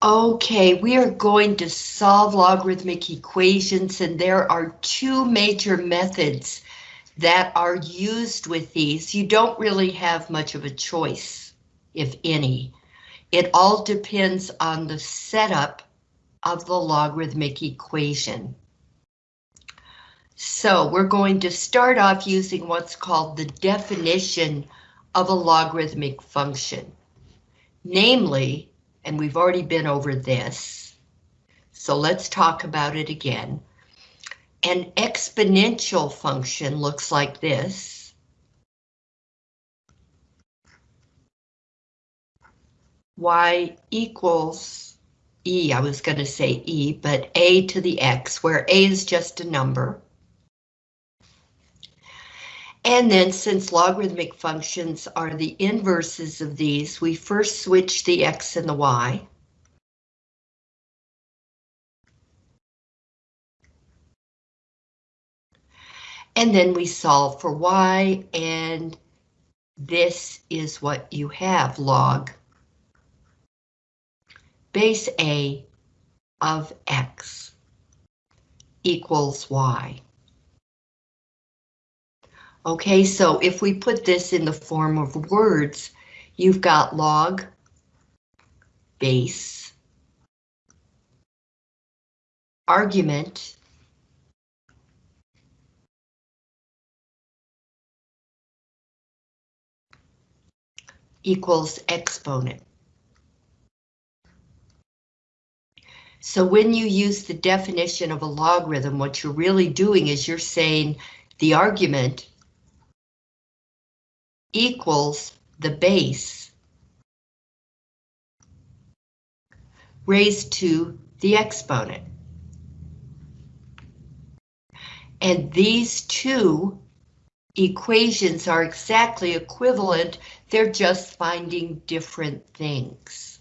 Okay, we are going to solve logarithmic equations and there are two major methods that are used with these. You don't really have much of a choice, if any. It all depends on the setup of the logarithmic equation. So we're going to start off using what's called the definition of a logarithmic function. Namely, and we've already been over this, so let's talk about it again. An exponential function looks like this. y equals e, I was going to say e, but a to the x, where a is just a number. And then since logarithmic functions are the inverses of these, we first switch the x and the y. And then we solve for y, and this is what you have, log base a of x equals y. Okay, so if we put this in the form of words, you've got log base argument equals exponent. So when you use the definition of a logarithm, what you're really doing is you're saying the argument equals the base raised to the exponent. And these two equations are exactly equivalent, they're just finding different things.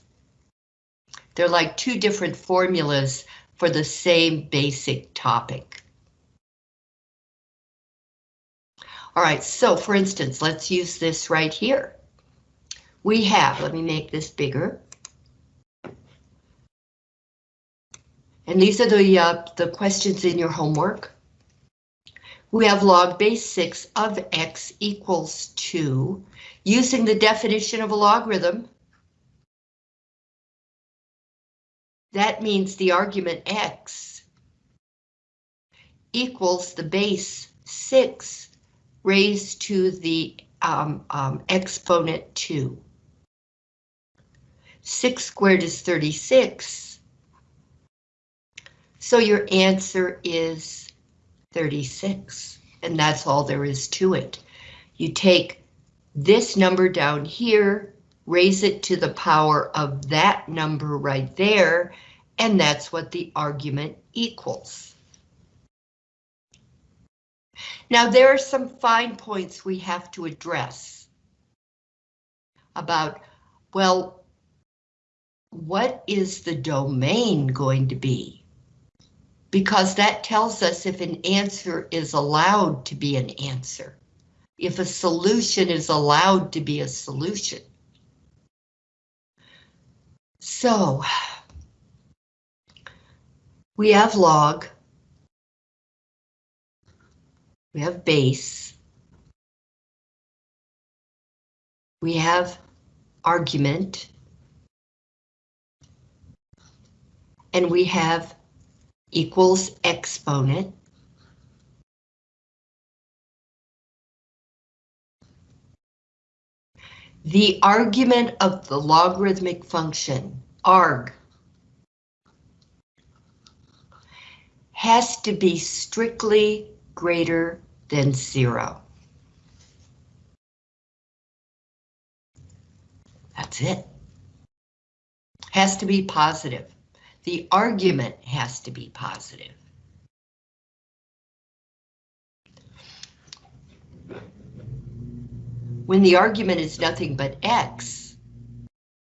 They're like two different formulas for the same basic topic. All right, so for instance, let's use this right here. We have, let me make this bigger. And these are the, uh, the questions in your homework. We have log base 6 of x equals 2. Using the definition of a logarithm, that means the argument x equals the base 6 raised to the um, um, exponent 2. 6 squared is 36. So your answer is 36, and that's all there is to it. You take this number down here, raise it to the power of that number right there, and that's what the argument equals. Now there are some fine points we have to address about, well, what is the domain going to be? Because that tells us if an answer is allowed to be an answer, if a solution is allowed to be a solution. So, we have log, we have base, we have argument, and we have equals exponent. The argument of the logarithmic function, arg, has to be strictly greater than zero. That's it. Has to be positive. The argument has to be positive. When the argument is nothing but x,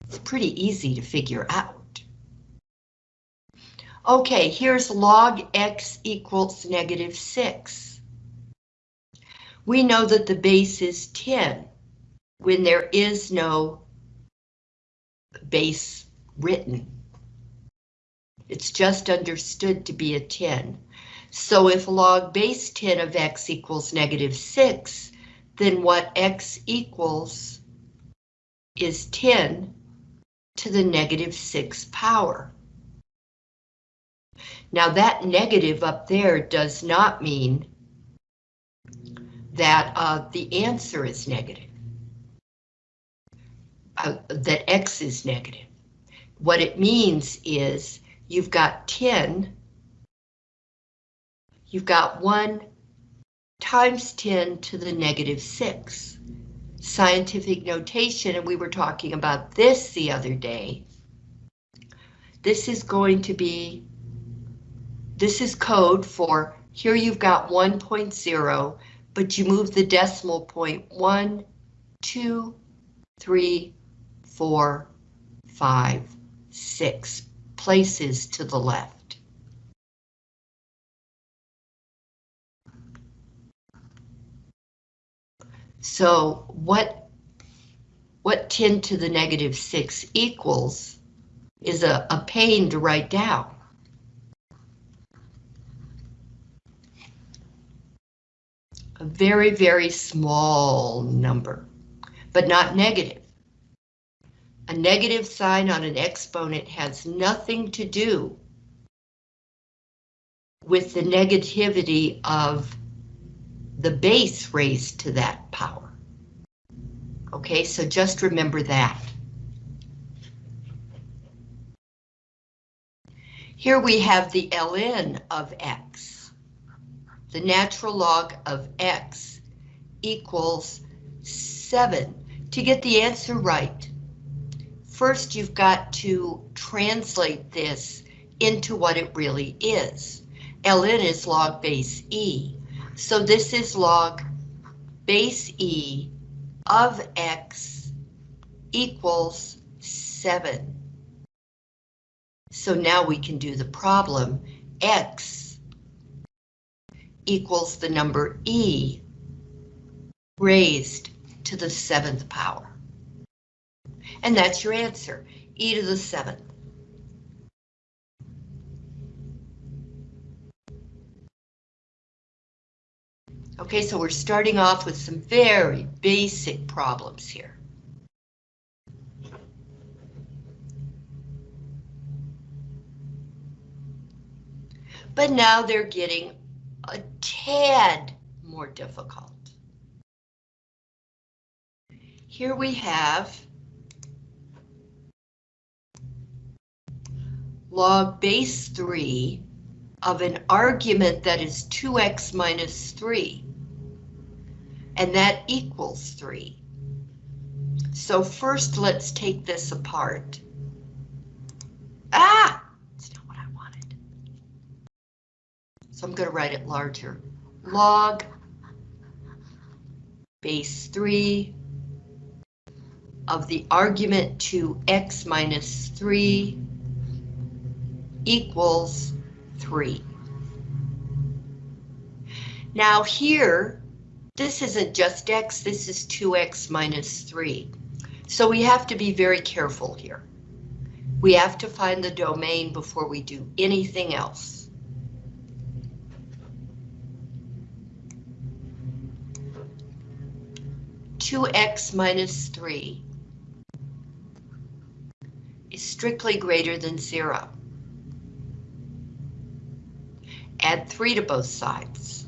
it's pretty easy to figure out. Okay, here's log x equals negative 6. We know that the base is 10 when there is no base written. It's just understood to be a 10. So if log base 10 of x equals negative 6, then what x equals is 10 to the negative 6 power. Now that negative up there does not mean that uh, the answer is negative, uh, that x is negative. What it means is you've got 10, you've got 1 times 10 to the negative 6. Scientific notation, and we were talking about this the other day. This is going to be, this is code for, here you've got 1.0, but you move the decimal point 1, 2, 3, 4, 5, 6 places to the left. So what, what 10 to the negative 6 equals is a, a pain to write down. A very, very small number, but not negative. A negative sign on an exponent has nothing to do with the negativity of the base raised to that power. Okay, so just remember that. Here we have the ln of x. The natural log of x equals 7. To get the answer right, first you've got to translate this into what it really is. ln is log base e. So this is log base e of x equals 7. So now we can do the problem. x equals the number e raised to the seventh power. And that's your answer, e to the seventh. Okay, so we're starting off with some very basic problems here. But now they're getting a tad more difficult. Here we have log base 3 of an argument that is 2x minus 3. And that equals 3. So first let's take this apart. Ah! It's not what I wanted. So I'm going to write it larger. Log base 3 of the argument to x minus 3 equals 3. Now here, this isn't just x, this is 2x minus 3. So we have to be very careful here. We have to find the domain before we do anything else. Two x minus three is strictly greater than zero. Add 3 to both sides.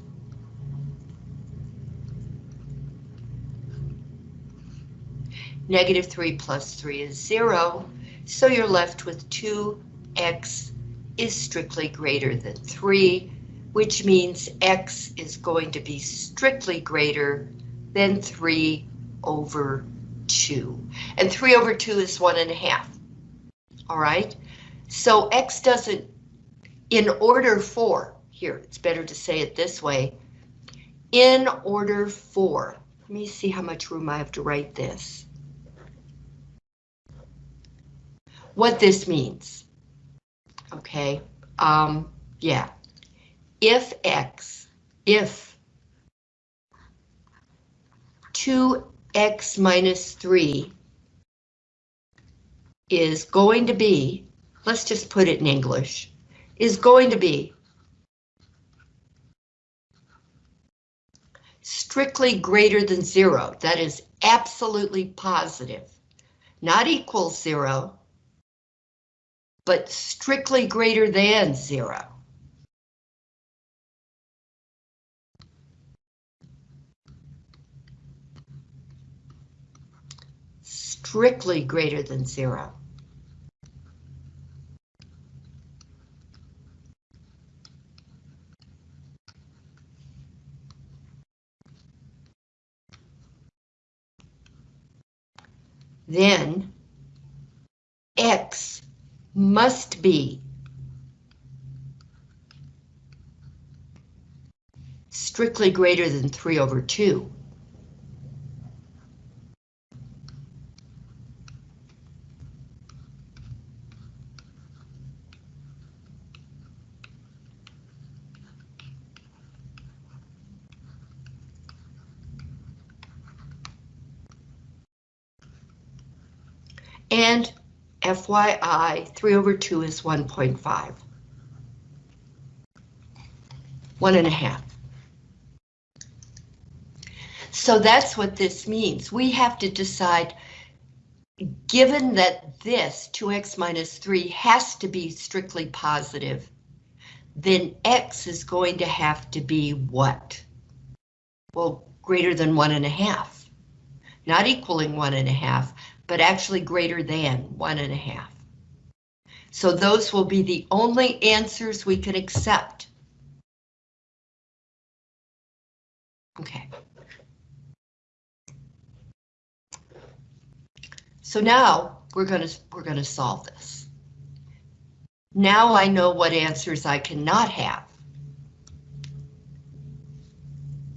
Negative 3 plus 3 is 0, so you're left with 2x is strictly greater than 3, which means x is going to be strictly greater than 3 over 2. And 3 over 2 is 1 and a half. All right, so x doesn't, in order for, here, it's better to say it this way. In order for, let me see how much room I have to write this. What this means. Okay, um, yeah. If x, if 2x minus 3 is going to be let's just put it in English, is going to be strictly greater than zero. That is absolutely positive. Not equals zero, but strictly greater than zero. Strictly greater than zero. then X must be strictly greater than 3 over 2. And FYI, 3 over 2 is 1.5. One and a half. So that's what this means. We have to decide, given that this 2x minus 3 has to be strictly positive, then x is going to have to be what? Well, greater than one and a half. Not equaling one and a half, but actually greater than one and a half. So those will be the only answers we can accept. Okay. So now we're going to we're going to solve this. Now I know what answers I cannot have.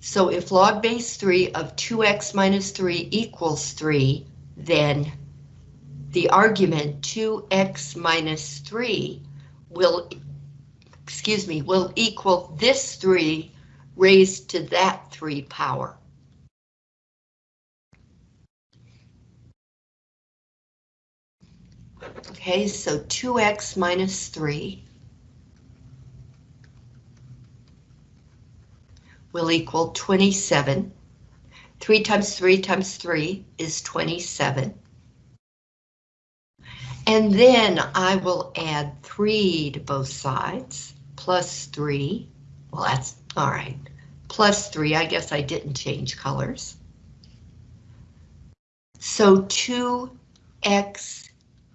So if log base 3 of 2x minus 3 equals 3, then the argument 2x minus 3 will, excuse me, will equal this 3 raised to that 3 power. Okay, so 2x minus 3 will equal 27. 3 times 3 times 3 is 27. And then I will add 3 to both sides, plus 3. Well, that's all right. Plus 3, I guess I didn't change colors. So 2x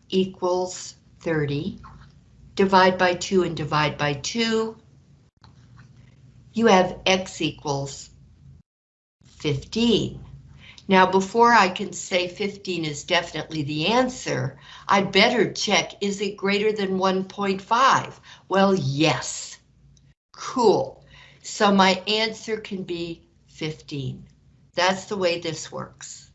equals 30. Divide by 2 and divide by 2. You have x equals 15. Now, before I can say 15 is definitely the answer, I'd better check, is it greater than 1.5? Well, yes. Cool. So my answer can be 15. That's the way this works.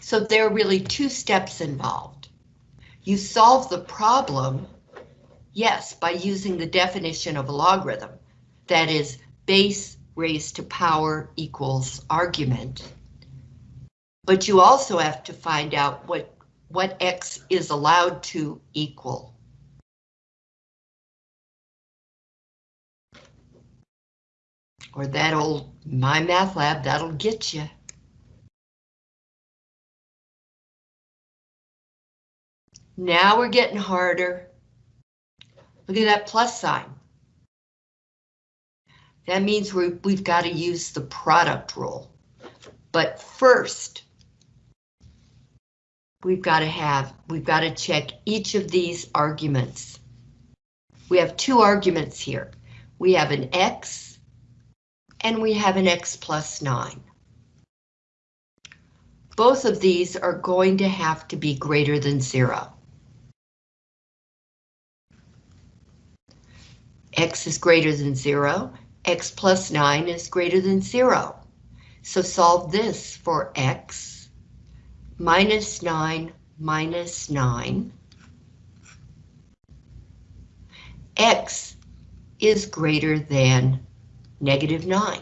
So there are really two steps involved. You solve the problem, yes, by using the definition of a logarithm. That is, base raised to power equals argument. But you also have to find out what, what x is allowed to equal. Or that old My Math Lab, that'll get you. Now we're getting harder. Look at that plus sign. That means we we've got to use the product rule. But first, we've got to have, we've got to check each of these arguments. We have two arguments here. We have an X and we have an X plus nine. Both of these are going to have to be greater than zero. X is greater than 0, x plus 9 is greater than 0. So solve this for x minus 9 minus 9. x is greater than negative 9.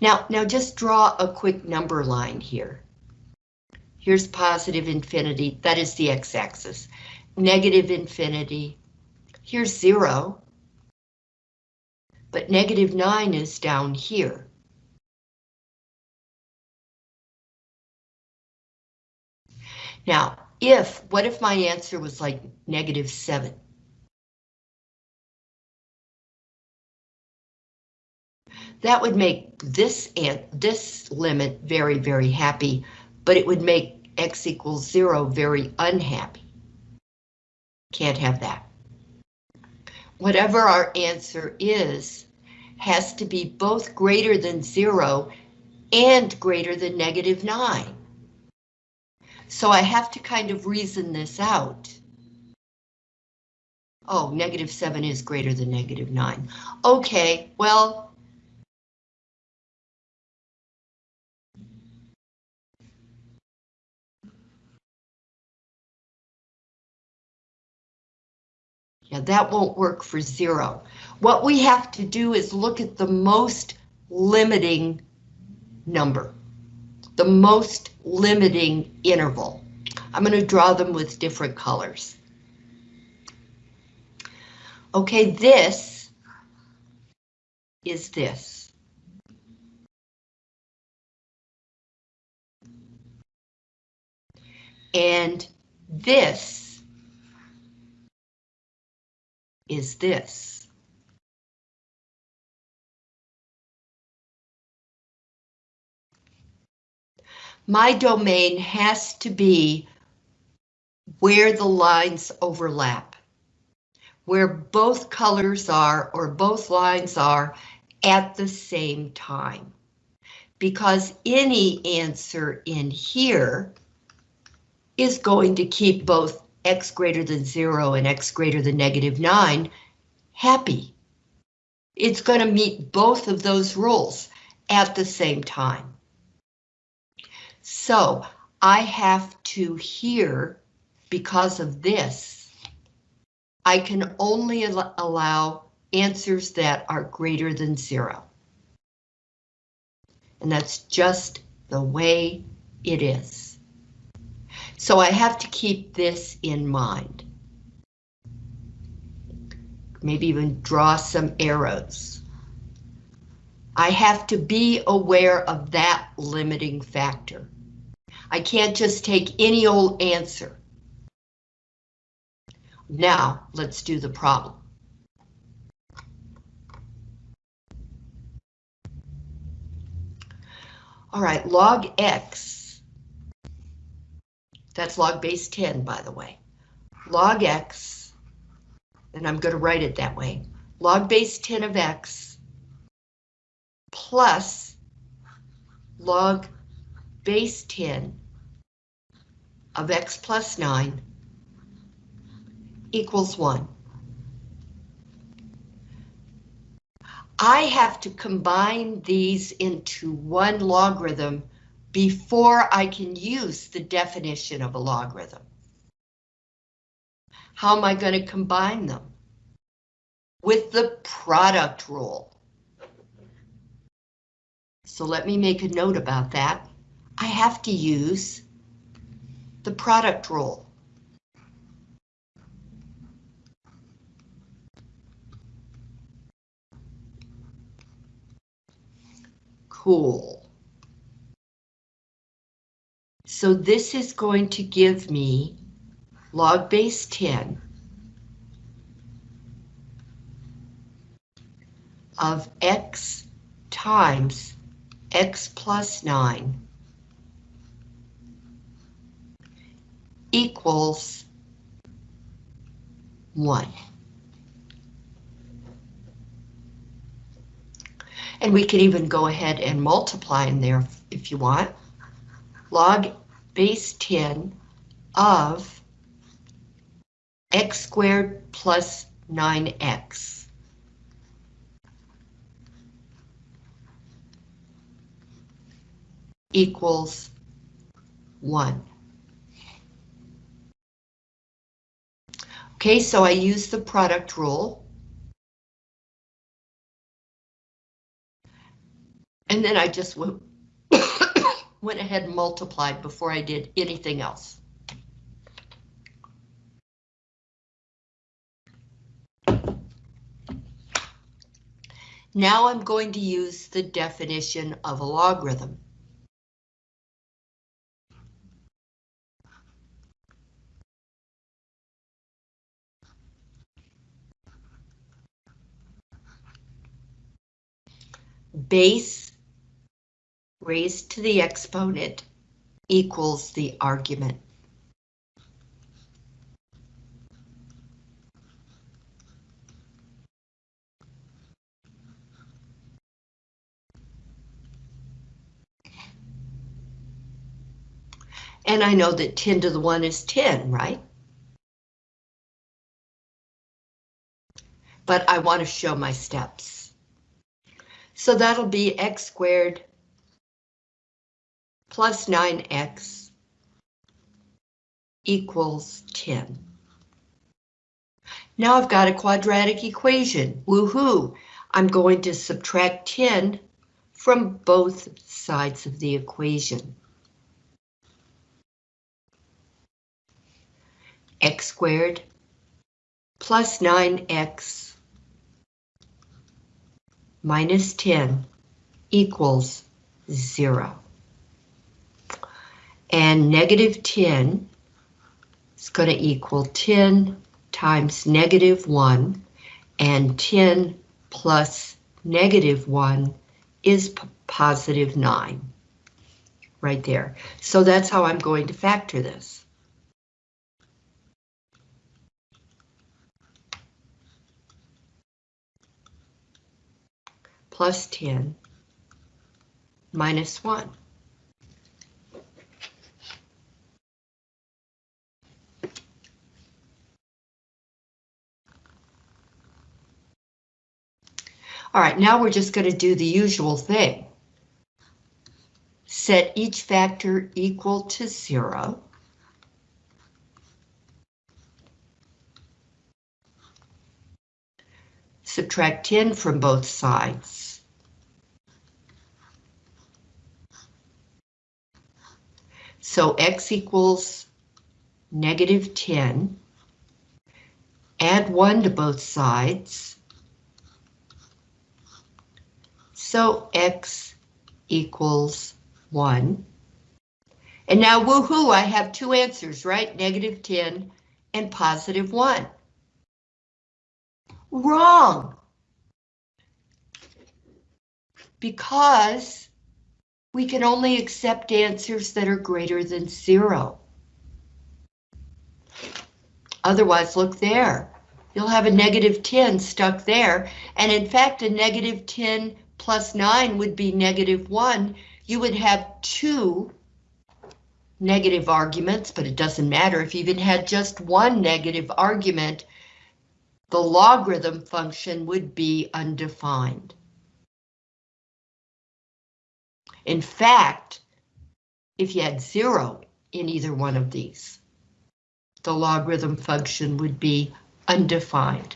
Now, now just draw a quick number line here. Here's positive infinity, that is the x-axis. Negative infinity, here's zero. But negative nine is down here. Now, if, what if my answer was like negative seven? That would make this this limit very, very happy, but it would make x equals zero very unhappy. Can't have that. Whatever our answer is, has to be both greater than zero and greater than negative nine. So I have to kind of reason this out. Oh, negative seven is greater than negative nine. Okay, well, Yeah, that won't work for zero. What we have to do is look at the most limiting number, the most limiting interval. I'm going to draw them with different colors. Okay, this is this. And this is this. My domain has to be where the lines overlap, where both colors are or both lines are at the same time. Because any answer in here is going to keep both x greater than zero and x greater than negative nine happy. It's going to meet both of those rules at the same time. So I have to here, because of this, I can only al allow answers that are greater than zero. And that's just the way it is. So I have to keep this in mind. Maybe even draw some arrows. I have to be aware of that limiting factor. I can't just take any old answer. Now, let's do the problem. All right, log x that's log base 10, by the way. Log x, and I'm going to write it that way, log base 10 of x plus log base 10 of x plus 9 equals 1. I have to combine these into one logarithm before I can use the definition of a logarithm. How am I going to combine them? With the product rule. So let me make a note about that. I have to use the product rule. Cool. So this is going to give me log base 10 of x times x plus 9 equals 1. And we can even go ahead and multiply in there if you want. Log base 10 of x squared plus 9x. equals 1. Okay, so I use the product rule. And then I just went, went ahead and multiplied before I did anything else. Now I'm going to use the definition of a logarithm. Base raised to the exponent equals the argument. And I know that 10 to the 1 is 10, right? But I want to show my steps. So that'll be x squared plus 9x equals 10. Now I've got a quadratic equation. Woohoo! I'm going to subtract 10 from both sides of the equation. x squared plus 9x minus 10 equals 0. And negative 10 is going to equal 10 times negative 1, and 10 plus negative 1 is positive 9. Right there. So that's how I'm going to factor this. plus 10 minus 1. All right, now we're just going to do the usual thing. Set each factor equal to zero. Subtract 10 from both sides. So x equals negative 10. Add 1 to both sides. So x equals 1. And now, woohoo, I have two answers, right? Negative 10 and positive 1. Wrong. Because we can only accept answers that are greater than zero. Otherwise, look there. You'll have a negative 10 stuck there, and in fact, a negative 10 plus 9 would be negative 1. You would have two negative arguments, but it doesn't matter if you even had just one negative argument, the logarithm function would be undefined. In fact, if you had zero in either one of these, the logarithm function would be undefined.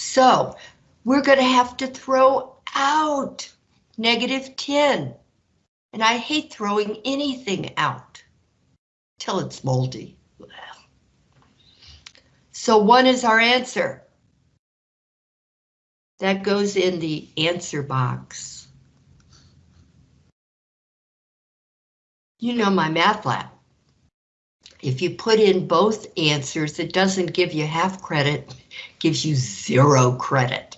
So we're going to have to throw out negative 10. And I hate throwing anything out till it's moldy. So one is our answer. That goes in the answer box. You know my math lab. If you put in both answers, it doesn't give you half credit, gives you zero credit.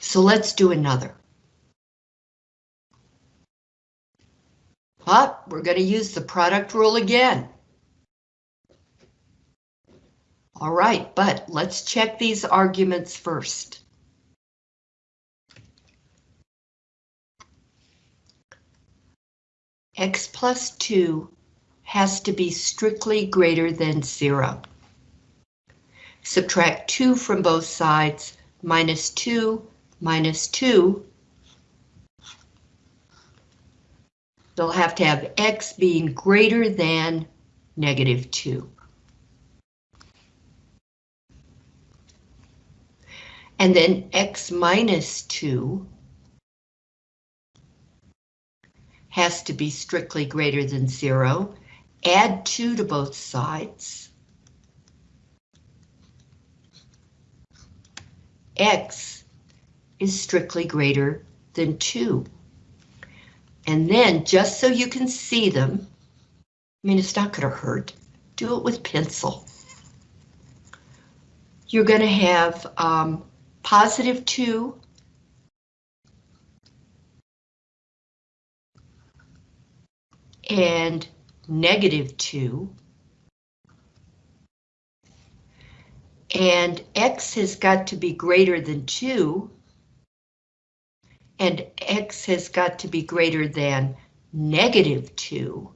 So let's do another. But we're going to use the product rule again. All right, but let's check these arguments first. X plus 2 has to be strictly greater than zero. Subtract 2 from both sides, minus 2, minus 2. They'll have to have x being greater than negative 2. and then x minus 2 has to be strictly greater than 0, Add 2 to both sides. x is strictly greater than 2. And then, just so you can see them, I mean, it's not going to hurt, do it with pencil. You're going to have um, positive 2 and negative 2. And x has got to be greater than 2. And x has got to be greater than negative 2.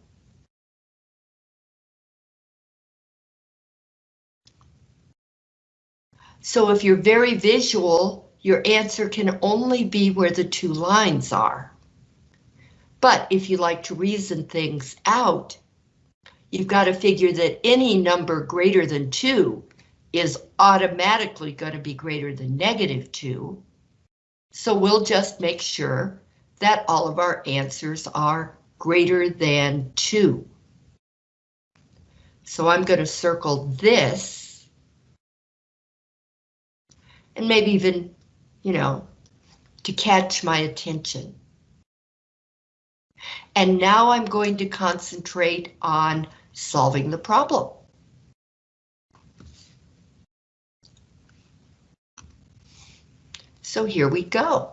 So if you're very visual, your answer can only be where the two lines are. But if you like to reason things out, you've got to figure that any number greater than 2 is automatically going to be greater than negative 2. So we'll just make sure that all of our answers are greater than 2. So I'm going to circle this and maybe even, you know, to catch my attention. And now I'm going to concentrate on solving the problem. So here we go.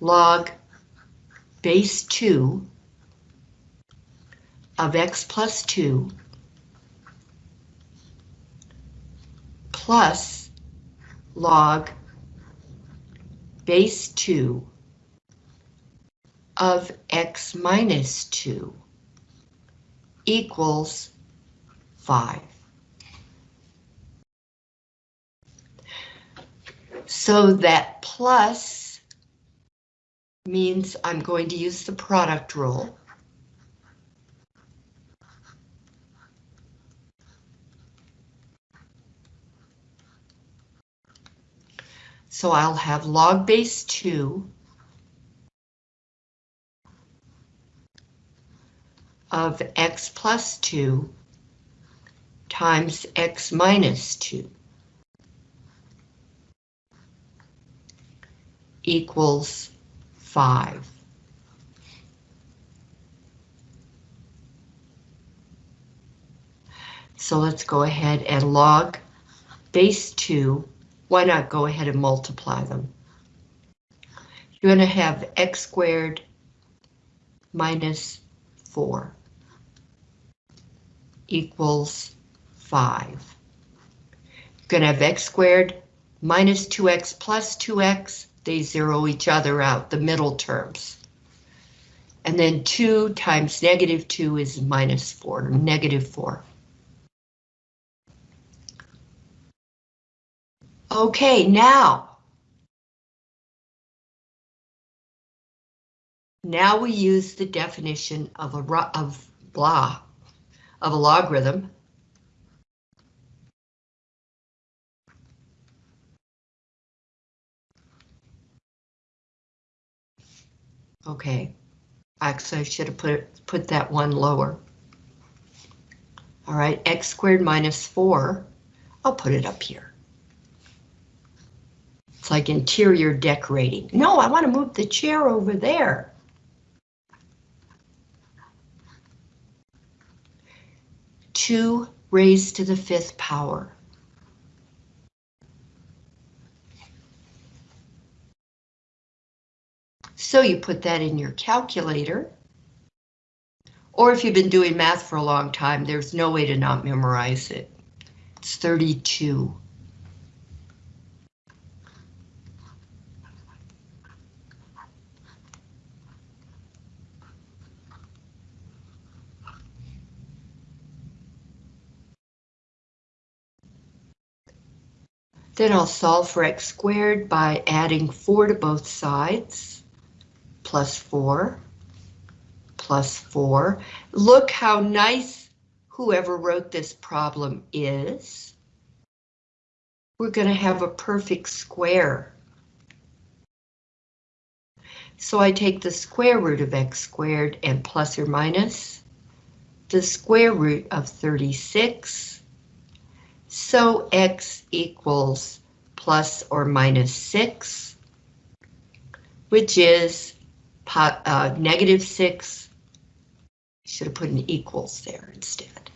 Log base 2 of x plus 2 plus log base 2 of x minus 2 equals 5. So that plus means I'm going to use the product rule. So I'll have log base 2 of x plus 2 times x minus 2 equals 5. So let's go ahead and log base 2 why not go ahead and multiply them? You're going to have x squared minus 4 equals 5. You're going to have x squared minus 2x plus 2x. They zero each other out, the middle terms. And then 2 times negative 2 is minus 4, negative 4. Okay, now. Now we use the definition of a of blah of a logarithm. Okay, actually I should have put put that one lower. All right, x squared minus 4. I'll put it up here. It's like interior decorating. No, I want to move the chair over there. Two raised to the fifth power. So you put that in your calculator. Or if you've been doing math for a long time, there's no way to not memorize it. It's 32. Then I'll solve for x squared by adding 4 to both sides, plus 4, plus 4. Look how nice whoever wrote this problem is. we're going to have a perfect square. So I take the square root of x squared and plus or minus the square root of 36. So x equals plus or minus 6, which is uh, negative 6. Should have put an equals there instead.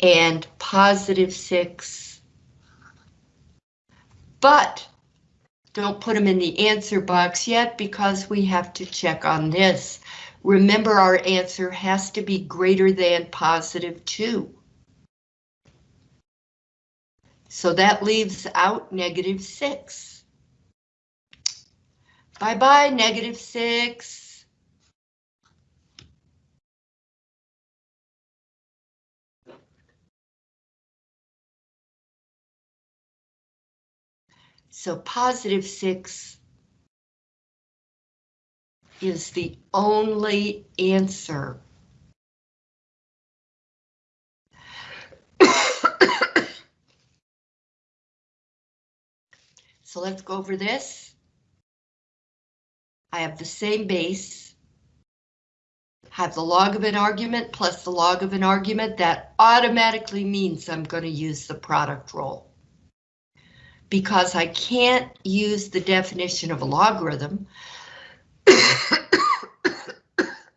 And positive 6. But don't put them in the answer box yet because we have to check on this. Remember our answer has to be greater than positive 2. So that leaves out negative 6. Bye-bye, negative 6. So positive 6 is the only answer. So let's go over this. I have the same base, have the log of an argument plus the log of an argument, that automatically means I'm going to use the product rule because I can't use the definition of a logarithm.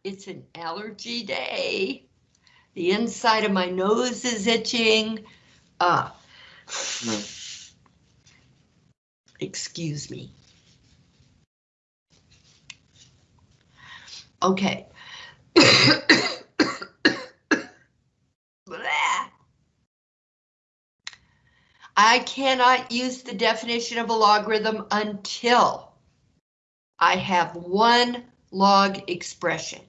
it's an allergy day. The inside of my nose is itching. Uh, excuse me. Okay. I cannot use the definition of a logarithm until I have one log expression.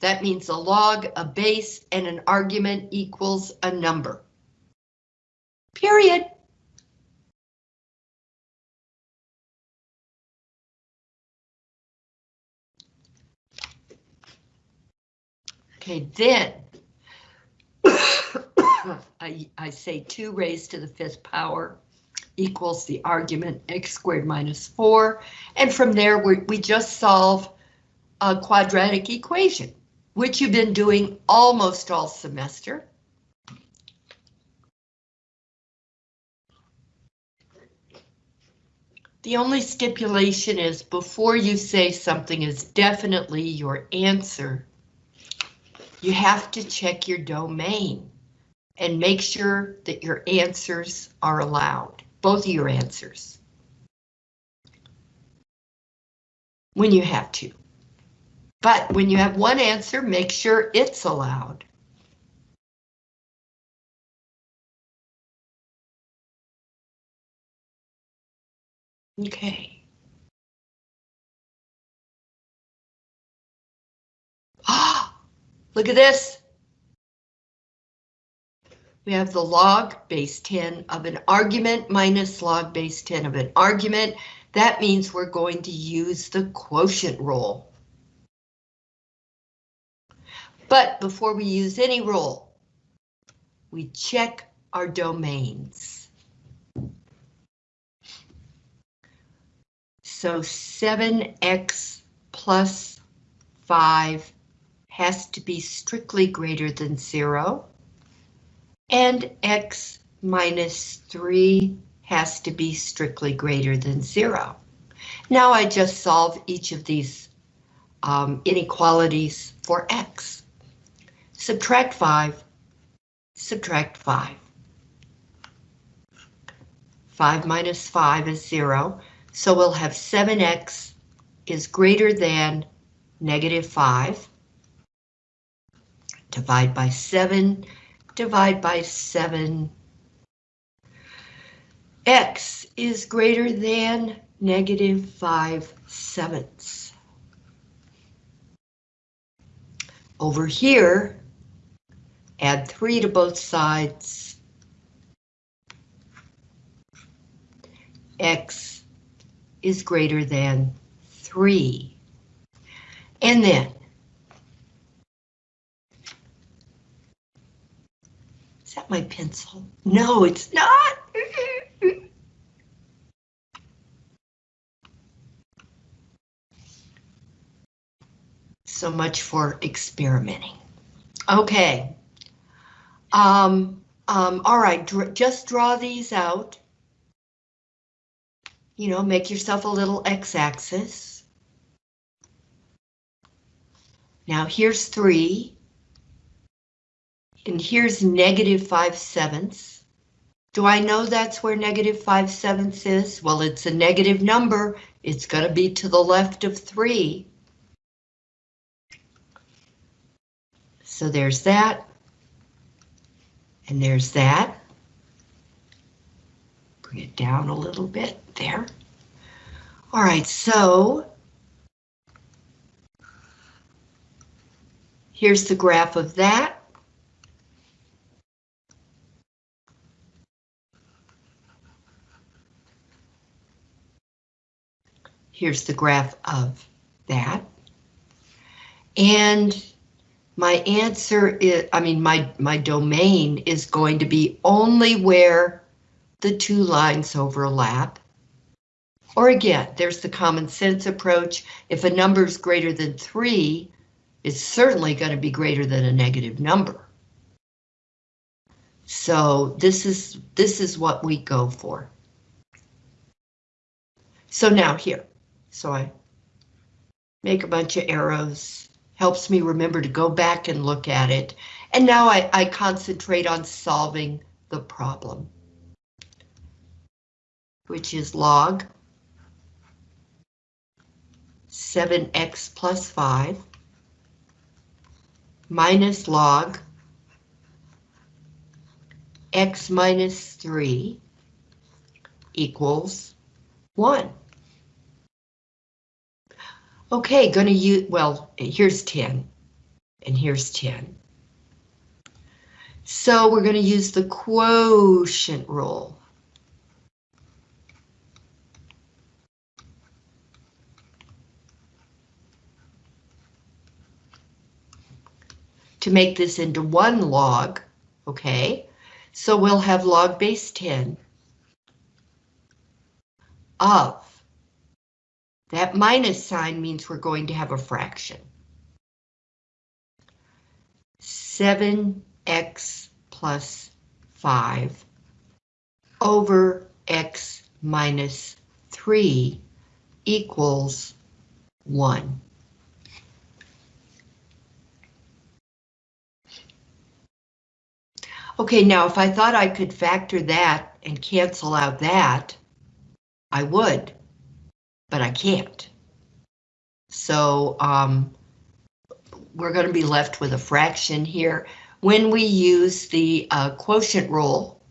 That means a log, a base, and an argument equals a number. Period. Okay, then I, I say 2 raised to the fifth power equals the argument x squared minus 4. And from there, we, we just solve a quadratic equation, which you've been doing almost all semester. The only stipulation is before you say something is definitely your answer, you have to check your domain and make sure that your answers are allowed, both of your answers. When you have to. But when you have one answer, make sure it's allowed. Okay. Ah, look at this. We have the log base 10 of an argument minus log base 10 of an argument. That means we're going to use the quotient rule. But before we use any rule, we check our domains. So 7x plus 5 has to be strictly greater than 0 and x minus 3 has to be strictly greater than 0. Now I just solve each of these um, inequalities for x. Subtract 5, subtract 5. 5 minus 5 is 0, so we'll have 7x is greater than negative 5. Divide by 7, divide by 7. X is greater than negative 5 sevenths. Over here, add 3 to both sides. X is greater than 3. And then Is that my pencil? No, it's not. so much for experimenting. Okay. Um, um, all right, dr just draw these out. You know, make yourself a little x-axis. Now here's three. And here's negative 5 sevenths. Do I know that's where negative 5 sevenths is? Well, it's a negative number. It's going to be to the left of 3. So there's that. And there's that. Bring it down a little bit there. All right, so here's the graph of that. Here's the graph of that. And my answer is, I mean, my, my domain is going to be only where the two lines overlap. Or again, there's the common sense approach. If a number is greater than three, it's certainly going to be greater than a negative number. So this is this is what we go for. So now here, so I make a bunch of arrows, helps me remember to go back and look at it. And now I, I concentrate on solving the problem, which is log 7x plus 5 minus log x minus 3 equals 1. Okay, gonna use, well, here's 10, and here's 10. So we're gonna use the quotient rule. To make this into one log, okay? So we'll have log base 10 of that minus sign means we're going to have a fraction. 7x plus 5 over x minus 3 equals 1. Okay, now if I thought I could factor that and cancel out that, I would but I can't. So um, we're going to be left with a fraction here. When we use the uh, quotient rule,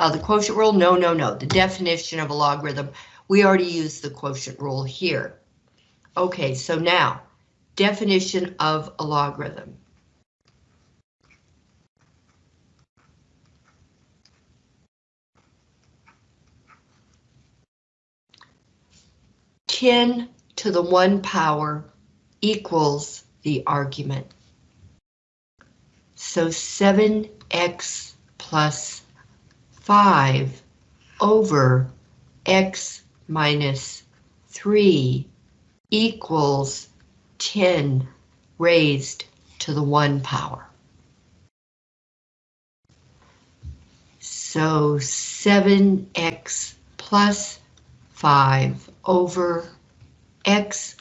uh, the quotient rule, no, no, no, the definition of a logarithm, we already used the quotient rule here. Okay, so now, definition of a logarithm. 10 to the 1 power equals the argument. So 7x plus 5 over x minus 3 equals 10 raised to the 1 power. So 7x plus 5 over x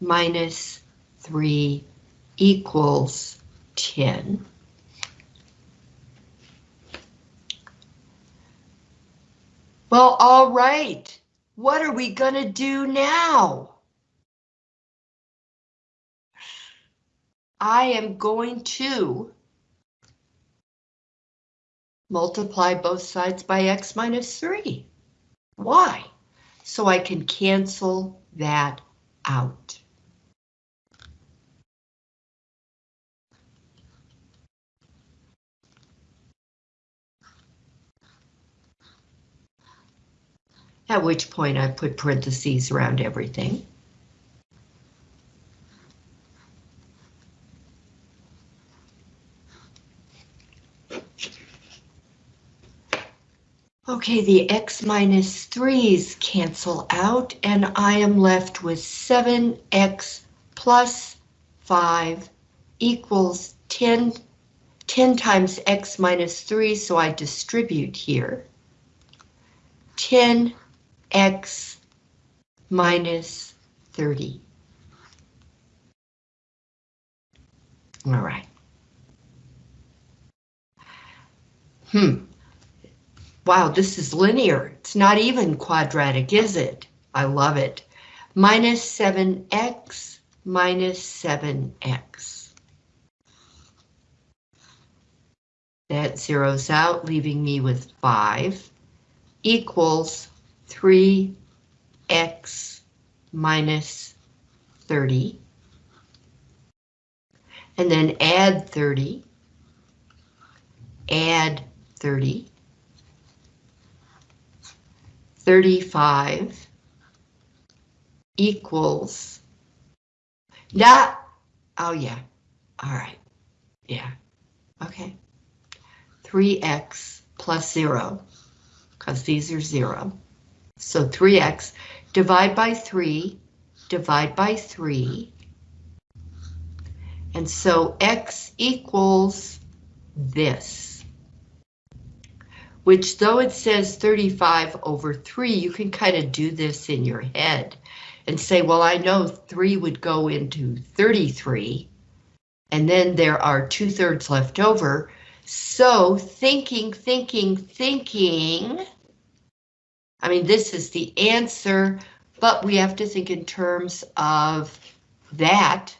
minus 3 equals 10. Well, all right. What are we going to do now? I am going to multiply both sides by x minus 3. Why? So I can cancel that out. At which point I put parentheses around everything. Okay, the x minus 3's cancel out, and I am left with 7x plus 5 equals 10, 10 times x minus 3, so I distribute here. 10x minus 30. All right. Hmm. Wow, this is linear. It's not even quadratic, is it? I love it. Minus 7x minus 7x. That zeroes out, leaving me with 5 equals 3x minus 30. And then add 30. Add 30. 35 equals that. Oh yeah. All right. Yeah. Okay. 3x plus 0 because these are 0. So 3x divide by 3, divide by 3. And so x equals this. Which though it says 35 over 3, you can kind of do this in your head and say, well, I know 3 would go into 33, and then there are 2 thirds left over. So thinking, thinking, thinking, I mean, this is the answer, but we have to think in terms of that.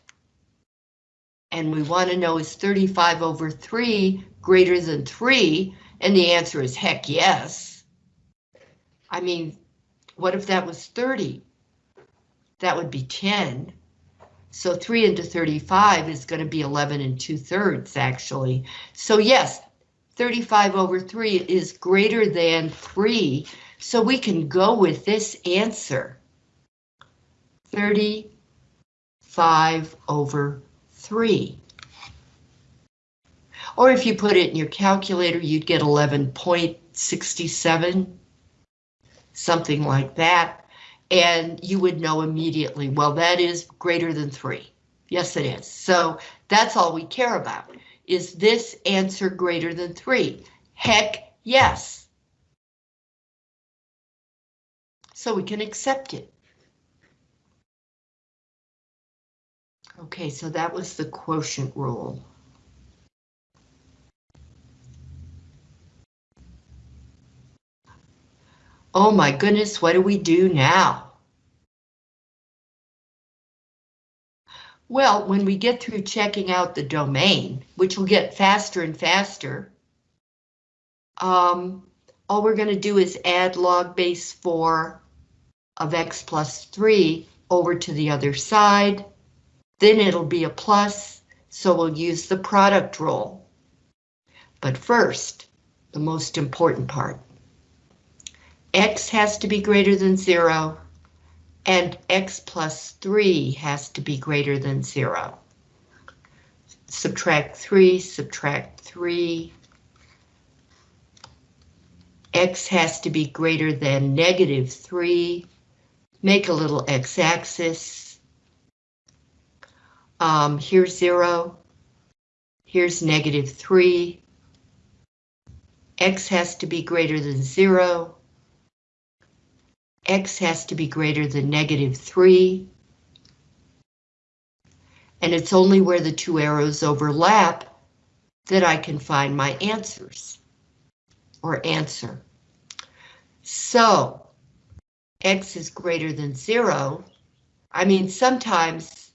And we want to know is 35 over 3 greater than 3? And the answer is heck yes. I mean, what if that was 30? That would be 10. So 3 into 35 is going to be 11 and 2 thirds, actually. So yes, 35 over 3 is greater than 3, so we can go with this answer. 35 over 3. Or if you put it in your calculator, you'd get 11.67, something like that. And you would know immediately, well, that is greater than 3. Yes, it is. So that's all we care about. Is this answer greater than 3? Heck, yes. so we can accept it. Okay, so that was the quotient rule. Oh my goodness, what do we do now? Well, when we get through checking out the domain, which will get faster and faster, um, all we're going to do is add log base 4 of x plus 3 over to the other side. Then it'll be a plus, so we'll use the product rule. But first, the most important part. X has to be greater than 0, and x plus 3 has to be greater than 0. Subtract 3, subtract 3. x has to be greater than negative 3 make a little x-axis. Um, here's zero. Here's negative three. X has to be greater than zero. X has to be greater than negative three. And it's only where the two arrows overlap that I can find my answers or answer. So x is greater than zero, I mean, sometimes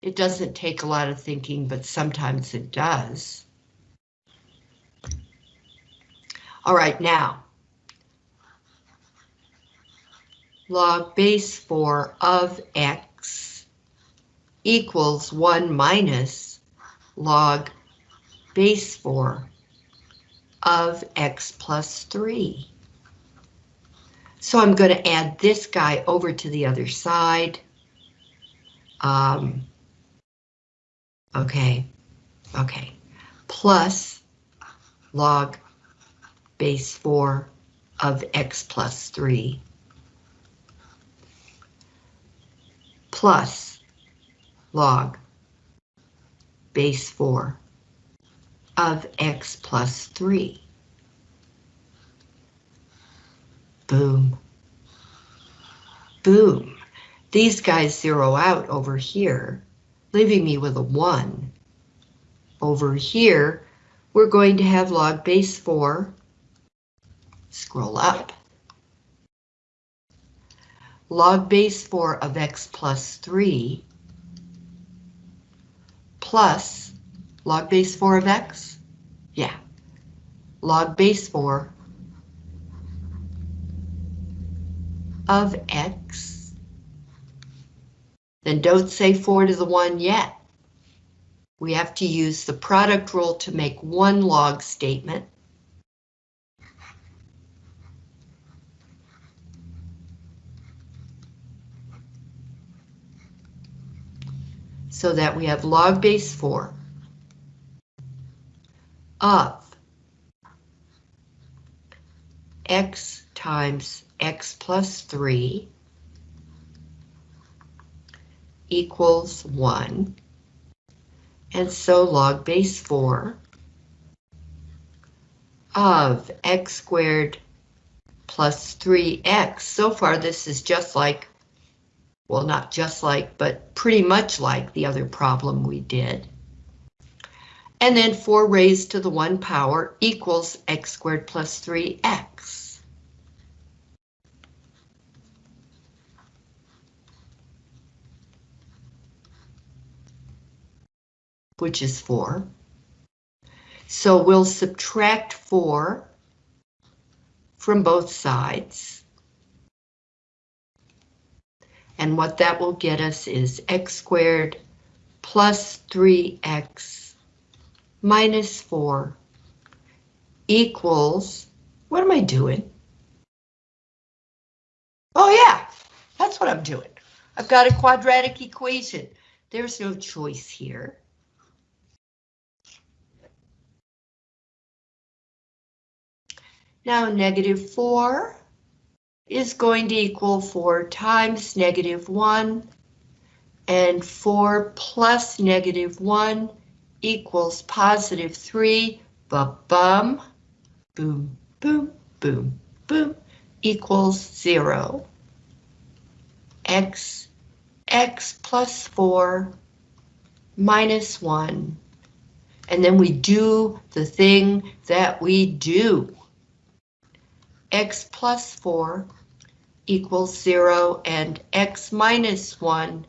it doesn't take a lot of thinking, but sometimes it does. All right, now. Log base 4 of x equals 1 minus log base 4 of x plus 3. So I'm going to add this guy over to the other side. Um, okay, okay, plus log base 4 of x plus 3 plus log base 4 of x plus 3. Boom. Boom. These guys zero out over here, leaving me with a 1. Over here, we're going to have log base 4. Scroll up. Log base 4 of x plus 3 plus log base 4 of x? Yeah. Log base 4 of x. Then don't say 4 to the 1 yet. We have to use the product rule to make one log statement. So that we have log base 4 of x times x plus 3 equals 1. And so log base 4 of x squared plus 3x. So far this is just like, well not just like, but pretty much like the other problem we did. And then 4 raised to the 1 power equals x squared plus 3x. Which is 4. So we'll subtract 4 from both sides. And what that will get us is x squared plus 3x minus 4 equals, what am I doing? Oh yeah, that's what I'm doing. I've got a quadratic equation. There's no choice here. Now negative 4 is going to equal 4 times negative 1, and 4 plus negative 1 equals positive 3, ba-bum, boom, boom, boom, boom, equals 0. x, x plus 4 minus 1. And then we do the thing that we do. x plus 4 equals 0 and x minus 1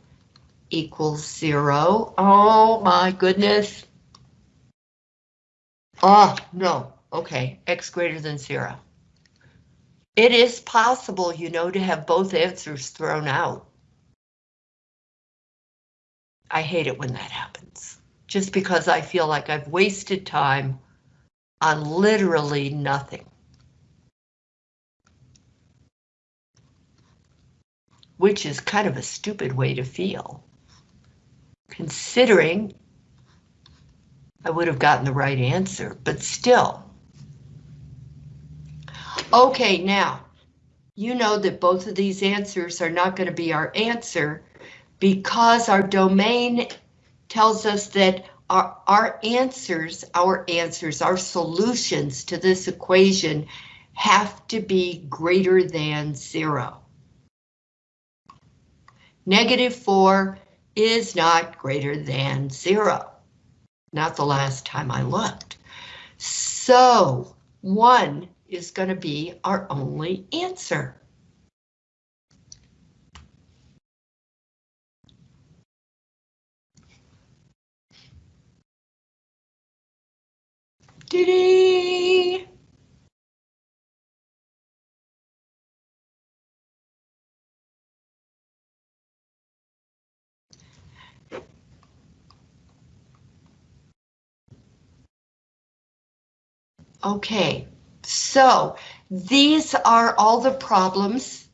equals zero. Oh my goodness. Oh, no. Okay, x greater than zero. It is possible, you know, to have both answers thrown out. I hate it when that happens, just because I feel like I've wasted time on literally nothing. Which is kind of a stupid way to feel considering I would have gotten the right answer, but still. Okay, now, you know that both of these answers are not going to be our answer because our domain tells us that our, our answers, our answers, our solutions to this equation have to be greater than zero. Negative 4 is not greater than zero. Not the last time I looked. So one is going to be our only answer. Diddy! Okay, so these are all the problems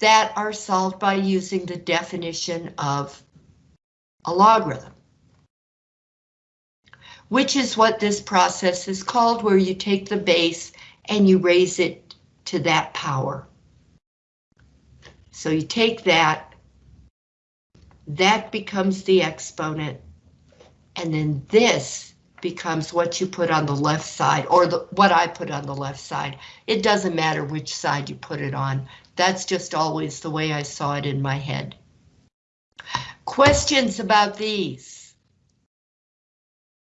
that are solved by using the definition of a logarithm. Which is what this process is called, where you take the base and you raise it to that power. So you take that, that becomes the exponent, and then this becomes what you put on the left side, or the, what I put on the left side. It doesn't matter which side you put it on. That's just always the way I saw it in my head. Questions about these?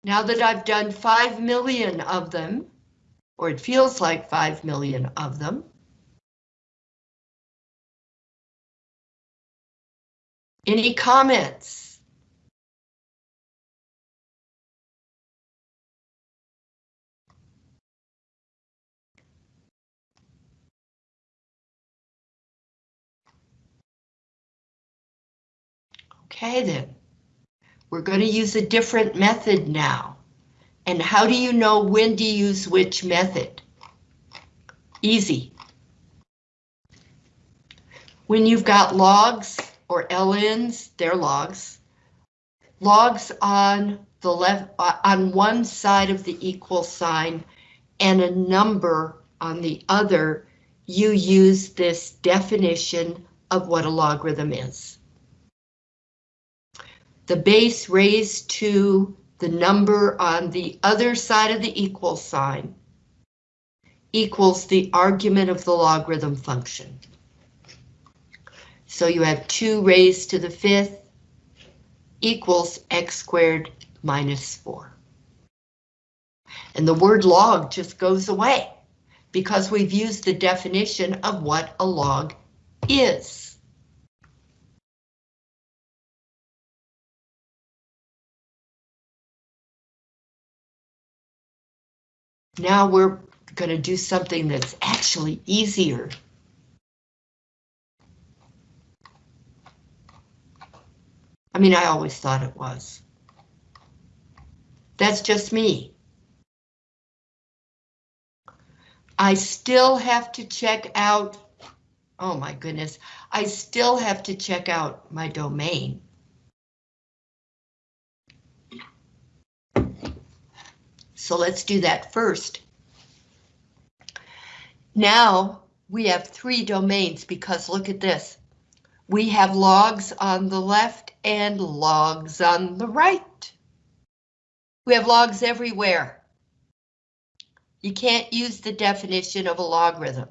Now that I've done 5 million of them, or it feels like 5 million of them, any comments? Okay then, we're going to use a different method now. And how do you know when to use which method? Easy. When you've got logs or LNs, they're logs, logs on the left on one side of the equal sign and a number on the other, you use this definition of what a logarithm is the base raised to the number on the other side of the equal sign equals the argument of the logarithm function. So you have 2 raised to the fifth equals x squared minus 4. And the word log just goes away because we've used the definition of what a log is. Now we're going to do something that's actually easier. I mean, I always thought it was. That's just me. I still have to check out, oh my goodness, I still have to check out my domain. So let's do that first. Now we have three domains because look at this. We have logs on the left and logs on the right. We have logs everywhere. You can't use the definition of a logarithm.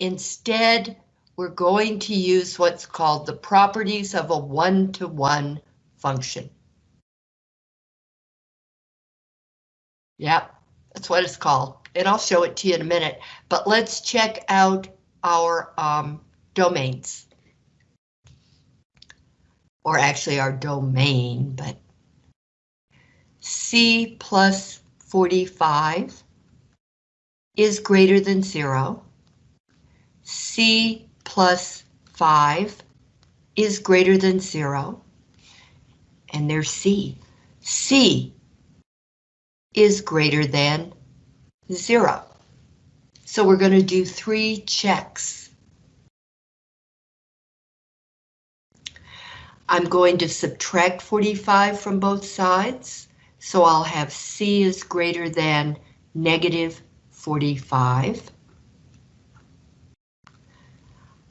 Instead, we're going to use what's called the properties of a one-to-one -one function. Yep, that's what it's called. And I'll show it to you in a minute. But let's check out our um, domains. Or actually our domain, but C plus 45 is greater than zero. C plus 5 is greater than zero. And there's C. C is greater than zero. So we're going to do three checks. I'm going to subtract 45 from both sides, so I'll have C is greater than negative 45.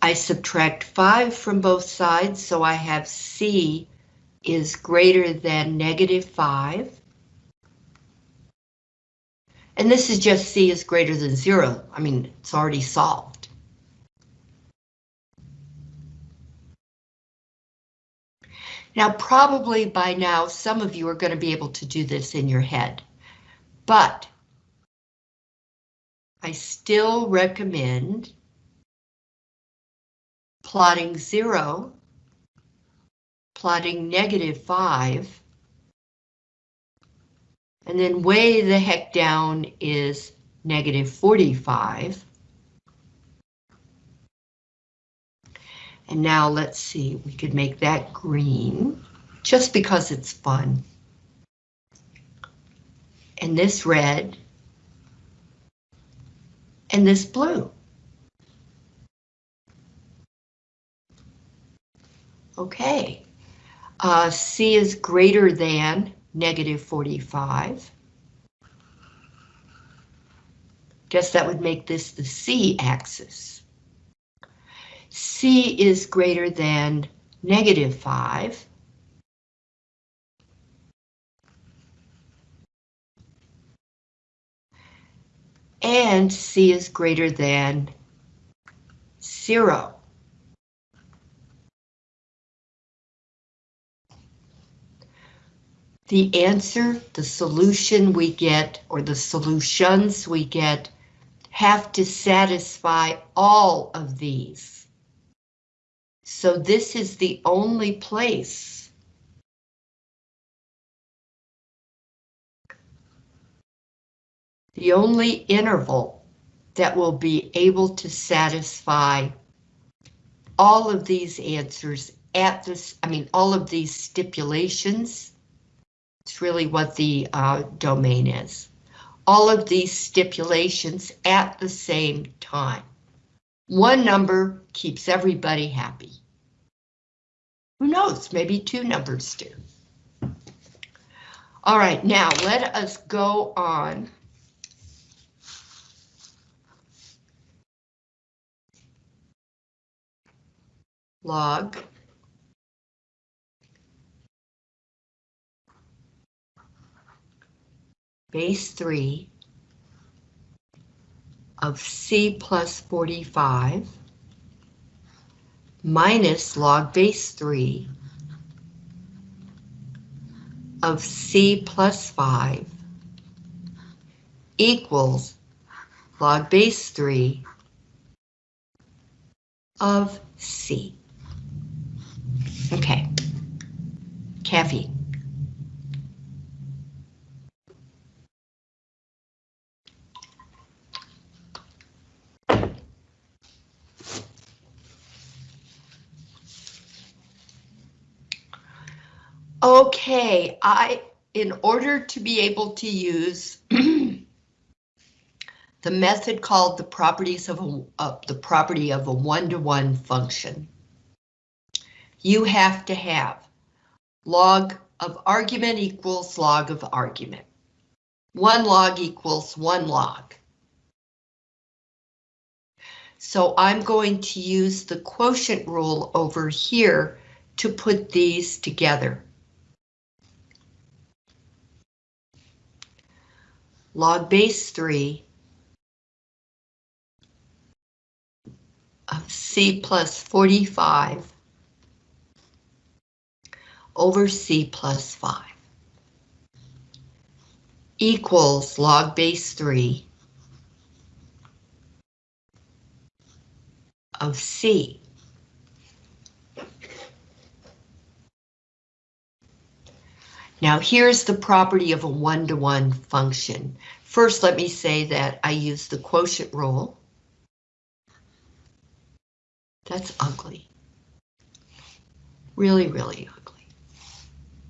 I subtract 5 from both sides, so I have C is greater than negative 5. And this is just C is greater than zero. I mean, it's already solved. Now, probably by now, some of you are going to be able to do this in your head, but I still recommend plotting zero, plotting negative five, and then way the heck down is negative 45. And now let's see, we could make that green just because it's fun. And this red. And this blue. Okay. Uh, C is greater than negative 45. Guess that would make this the c-axis. c is greater than negative 5. And c is greater than 0. The answer, the solution we get, or the solutions we get, have to satisfy all of these. So this is the only place the only interval that will be able to satisfy all of these answers at this, I mean, all of these stipulations it's really what the uh, domain is. All of these stipulations at the same time. One number keeps everybody happy. Who knows, maybe two numbers do. All right, now let us go on. Log base 3 of c plus 45 minus log base 3 of c plus 5 equals log base 3 of c. Okay, caffeine. Okay, I, in order to be able to use the method called the properties of a, uh, the property of a one-to-one -one function, you have to have log of argument equals log of argument. One log equals one log. So I'm going to use the quotient rule over here to put these together. Log base 3 of C plus 45 over C plus 5 equals log base 3 of C. Now here's the property of a one-to-one -one function. First, let me say that I use the quotient rule. That's ugly. Really, really ugly.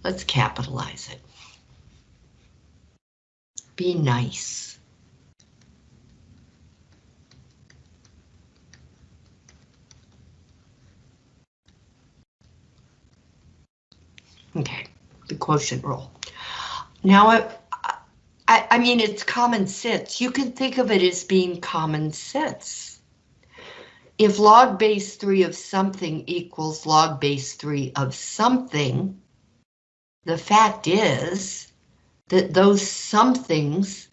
Let's capitalize it. Be nice. Okay the quotient rule. Now, I, I, I mean, it's common sense. You can think of it as being common sense. If log base 3 of something equals log base 3 of something, the fact is that those somethings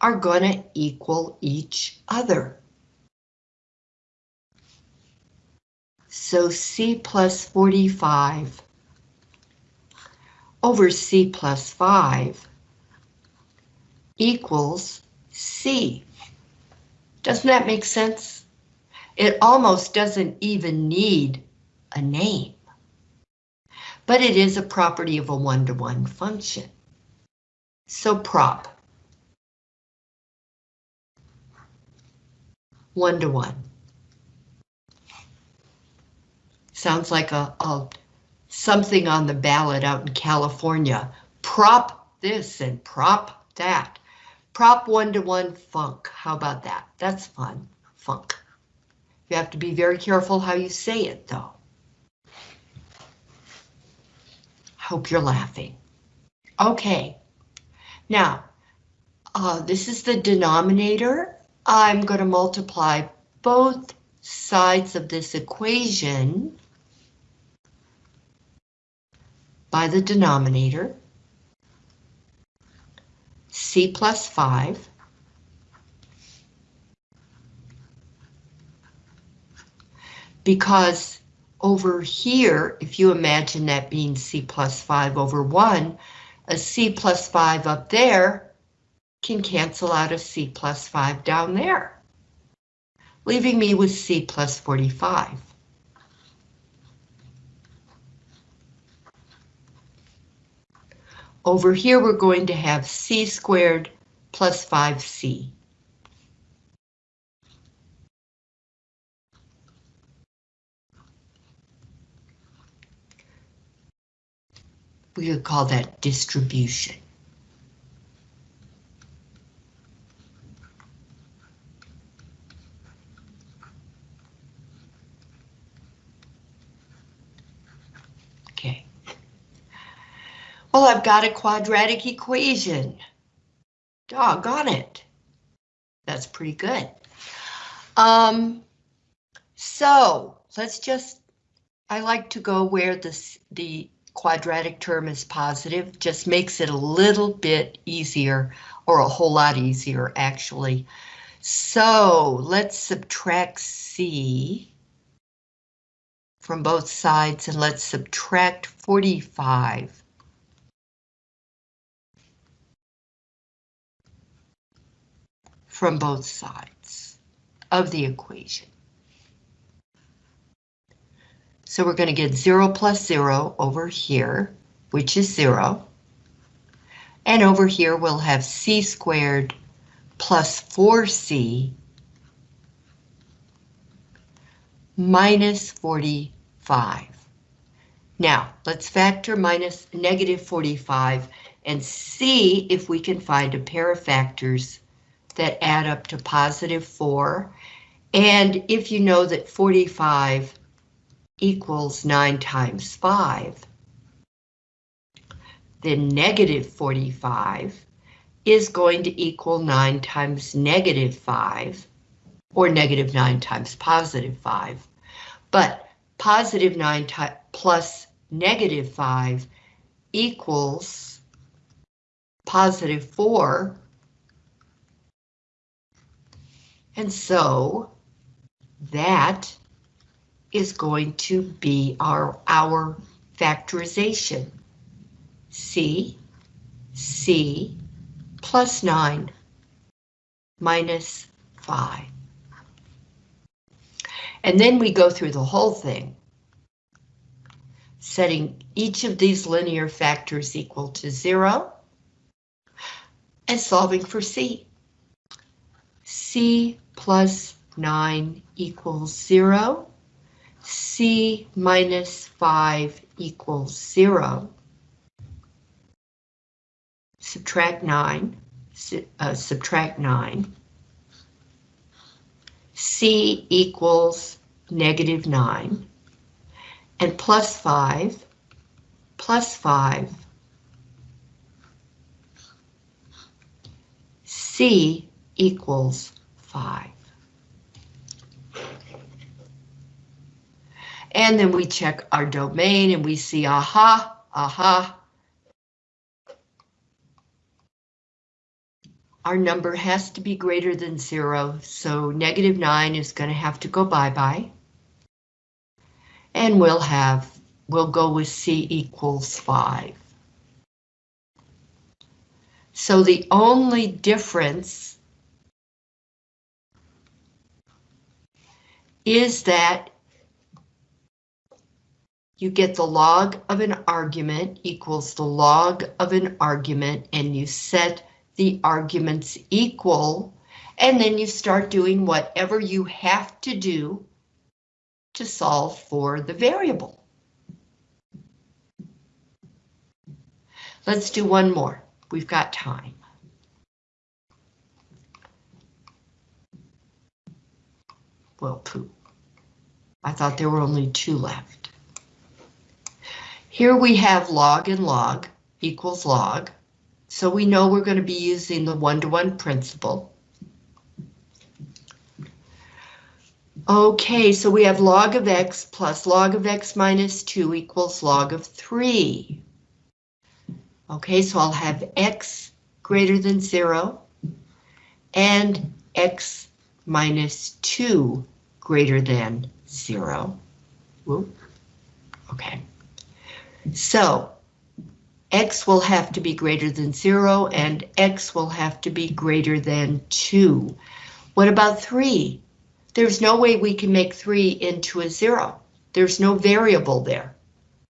are going to equal each other. So C plus 45 over C plus 5 equals C. Doesn't that make sense? It almost doesn't even need a name. But it is a property of a one-to-one -one function. So prop. One-to-one. -one. Sounds like a, a something on the ballot out in California. Prop this and prop that. Prop one-to-one -one funk. How about that? That's fun. Funk. You have to be very careful how you say it, though. Hope you're laughing. Okay. Now, uh, this is the denominator. I'm going to multiply both sides of this equation by the denominator, c plus 5, because over here, if you imagine that being c plus 5 over 1, a c plus 5 up there can cancel out a c plus 5 down there, leaving me with c plus 45. Over here, we're going to have c squared plus 5c. We could call that distribution. Okay. Well, I've got a quadratic equation. Doggone it. That's pretty good. Um, so let's just, I like to go where this, the quadratic term is positive, just makes it a little bit easier, or a whole lot easier, actually. So let's subtract C from both sides, and let's subtract 45. From both sides of the equation. So we're going to get 0 plus 0 over here, which is 0. And over here we'll have c squared plus 4c minus 45. Now, let's factor minus negative 45 and see if we can find a pair of factors that add up to positive 4. And if you know that 45 equals 9 times 5, then negative 45 is going to equal 9 times negative 5, or negative 9 times positive 5. But positive 9 plus negative 5 equals positive 4. And so that is going to be our, our factorization. C, C plus 9 minus 5. And then we go through the whole thing, setting each of these linear factors equal to 0 and solving for C. C plus 9 equals 0 C minus 5 equals 0. Subtract 9, uh, subtract 9. C equals negative 9. And plus 5, plus 5. C equals 5. And then we check our domain and we see, aha, aha. Our number has to be greater than zero, so negative nine is going to have to go bye-bye. And we'll have, we'll go with C equals five. So the only difference is that you get the log of an argument equals the log of an argument and you set the arguments equal and then you start doing whatever you have to do to solve for the variable. Let's do one more. We've got time. Well, poo. I thought there were only two left. Here we have log and log equals log. So we know we're going to be using the one-to-one -one principle. Okay, so we have log of x plus log of x minus 2 equals log of 3. Okay, so I'll have x greater than 0 and x minus 2 greater than 0. Whoop. Okay, so x will have to be greater than 0 and x will have to be greater than 2. What about 3? There's no way we can make 3 into a 0. There's no variable there.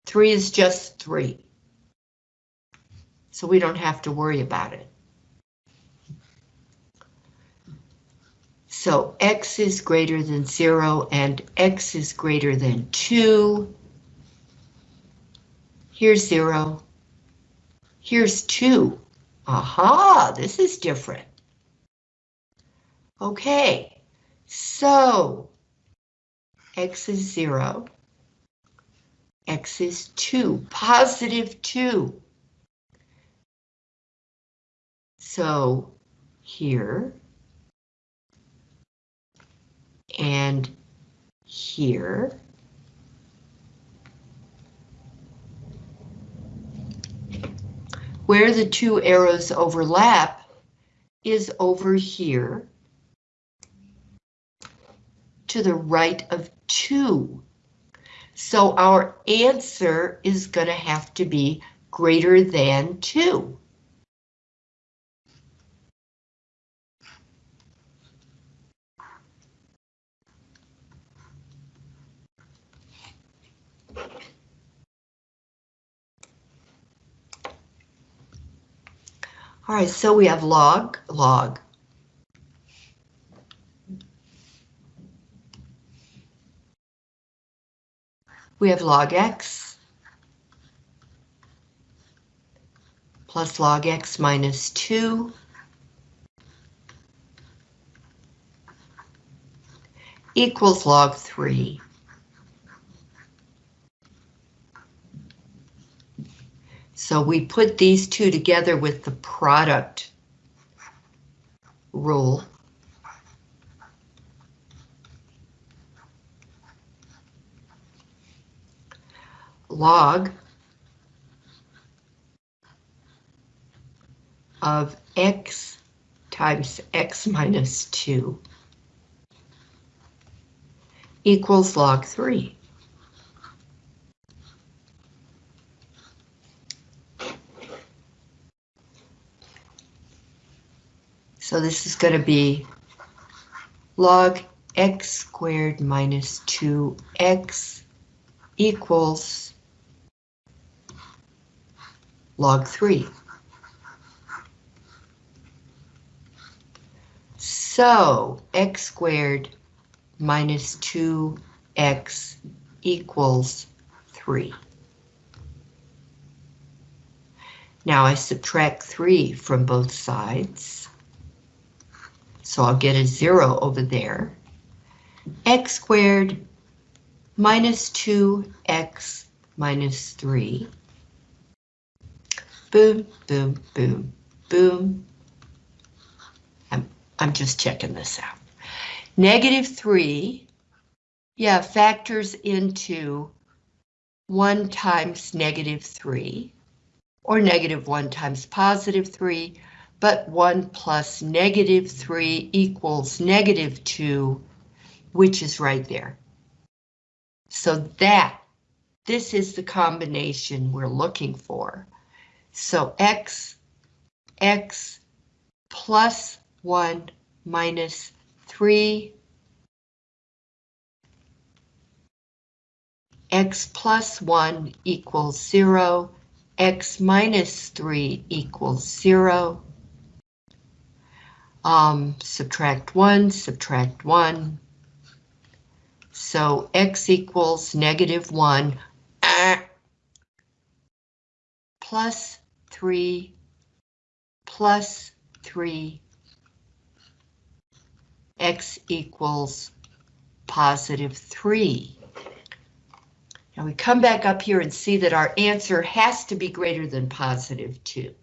3 is just 3. So we don't have to worry about it. So x is greater than 0 and x is greater than 2. Here's 0. Here's 2. Aha, this is different. Okay, so, x is 0, x is 2, positive 2. So, here, and here, where the two arrows overlap is over here to the right of 2. So our answer is going to have to be greater than 2. All right, so we have log, log, we have log x plus log x minus 2 equals log 3. So we put these two together with the product rule. log of x times x minus 2 equals log 3. So this is going to be log x squared minus 2x equals log 3. So x squared minus 2x equals 3. Now I subtract 3 from both sides. So I'll get a 0 over there. x squared minus 2x minus 3 Boom, boom, boom, boom. I'm, I'm just checking this out. Negative 3, yeah, factors into 1 times negative 3, or negative 1 times positive 3, but 1 plus negative 3 equals negative 2, which is right there. So that, this is the combination we're looking for. So x, x plus 1 minus 3, x plus 1 equals 0, x minus 3 equals 0. Um, subtract 1, subtract 1. So x equals negative 1 uh, plus 3 plus 3 x equals positive 3. Now we come back up here and see that our answer has to be greater than positive 2.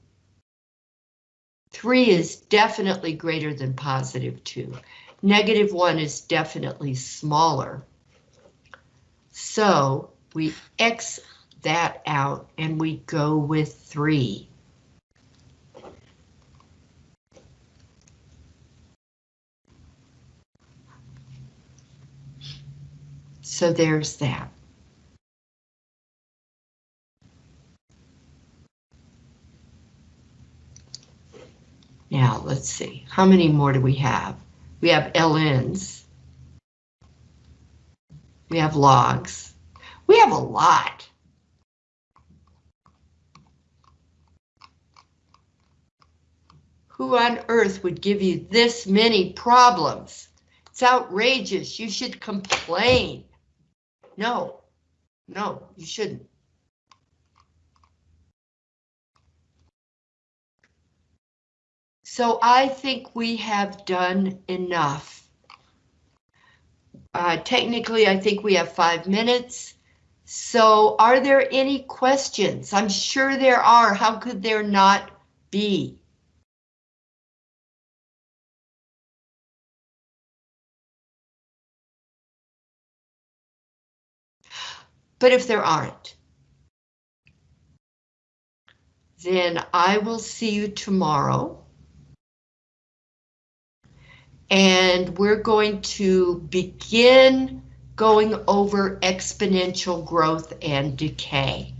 3 is definitely greater than positive 2. negative 1 is definitely smaller. So we X that out and we go with 3. So there's that. Now, let's see, how many more do we have? We have LNs. We have logs. We have a lot. Who on earth would give you this many problems? It's outrageous. You should complain. No, no, you shouldn't. So I think we have done enough. Uh, technically, I think we have five minutes. So are there any questions? I'm sure there are. How could there not be? But if there aren't, then I will see you tomorrow. And we're going to begin going over exponential growth and decay.